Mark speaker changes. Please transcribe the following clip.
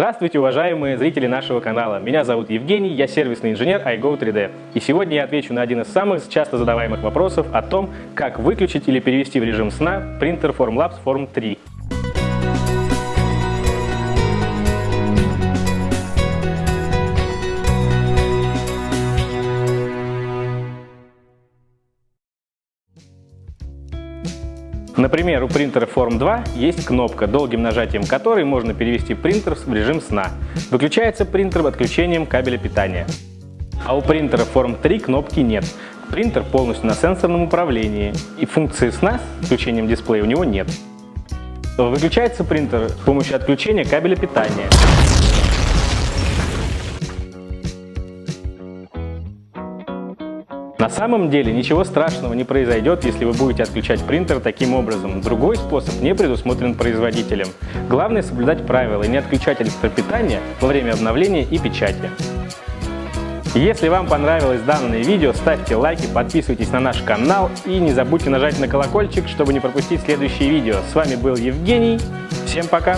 Speaker 1: Здравствуйте, уважаемые зрители нашего канала. Меня зовут Евгений, я сервисный инженер iGo3D. И сегодня я отвечу на один из самых часто задаваемых вопросов о том, как выключить или перевести в режим сна принтер Formlabs Form 3. Например, у принтера Form 2 есть кнопка, долгим нажатием которой можно перевести принтер в режим сна. Выключается принтер отключением кабеля питания. А у принтера Form 3 кнопки нет. Принтер полностью на сенсорном управлении, и функции сна с включением дисплея у него нет. Выключается принтер с помощью отключения кабеля питания. На самом деле ничего страшного не произойдет, если вы будете отключать принтер таким образом. Другой способ не предусмотрен производителем. Главное соблюдать правила и не отключать электропитание во время обновления и печати. Если вам понравилось данное видео, ставьте лайки, подписывайтесь на наш канал и не забудьте нажать на колокольчик, чтобы не пропустить следующие видео. С вами был Евгений. Всем пока!